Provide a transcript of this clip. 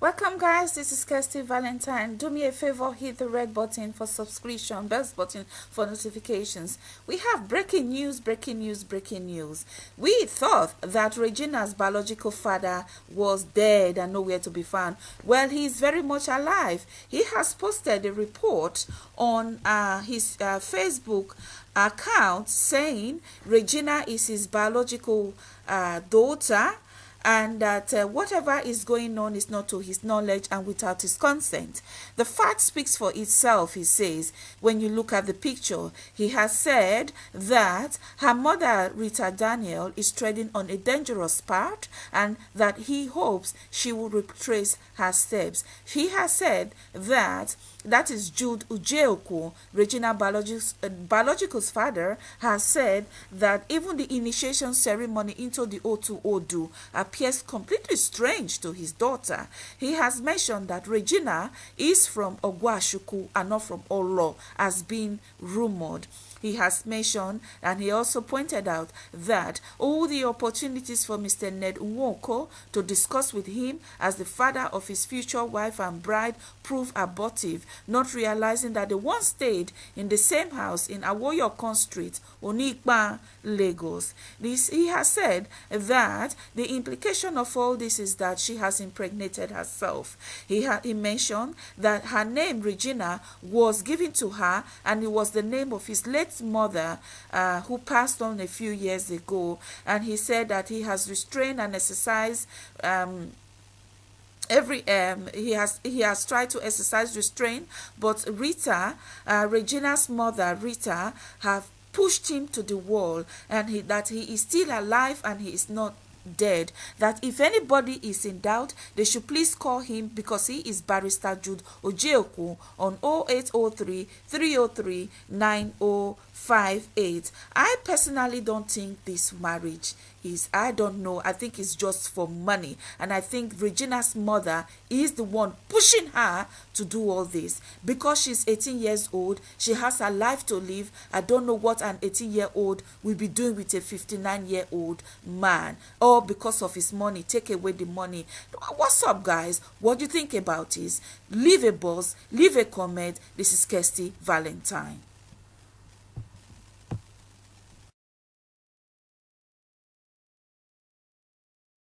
Welcome guys, this is Kirsty Valentine. Do me a favor, hit the red button for subscription, bell button for notifications. We have breaking news, breaking news, breaking news. We thought that Regina's biological father was dead and nowhere to be found. Well, he is very much alive. He has posted a report on uh, his uh, Facebook account saying Regina is his biological uh, daughter and that uh, whatever is going on is not to his knowledge and without his consent. The fact speaks for itself, he says, when you look at the picture. He has said that her mother, Rita Daniel, is treading on a dangerous path and that he hopes she will retrace her steps. He has said that that is Jude Ujeoku, Regina Biologic's, uh, Biological's father, has said that even the initiation ceremony into the Otu Odu appears completely strange to his daughter. He has mentioned that Regina is from Ogwashi-Uku and not from Olo, as being rumored he has mentioned and he also pointed out that all the opportunities for Mr. Ned Nwoko to discuss with him as the father of his future wife and bride proved abortive, not realizing that they once stayed in the same house in Awoyokon Street, Onikpa, Lagos. This, he has said that the implication of all this is that she has impregnated herself. He, ha he mentioned that her name, Regina, was given to her and it was the name of his late mother uh, who passed on a few years ago. And he said that he has restrained and exercised um, every um he has he has tried to exercise restraint but rita uh, regina's mother rita have pushed him to the wall and he, that he is still alive and he is not dead that if anybody is in doubt they should please call him because he is barrister jude ojeoku on 0803 303 9058 i personally don't think this marriage is i don't know i think it's just for money. And i think regina's mother is the one pushing her to do all this. Because she's 18 years old she has a life to live. I don't know what an 18 year old will be doing with a 59 year old man. Or because of his money. Take away the money. What's up guys? What do you think about this? Leave a buzz. Leave a comment. This is kirsty valentine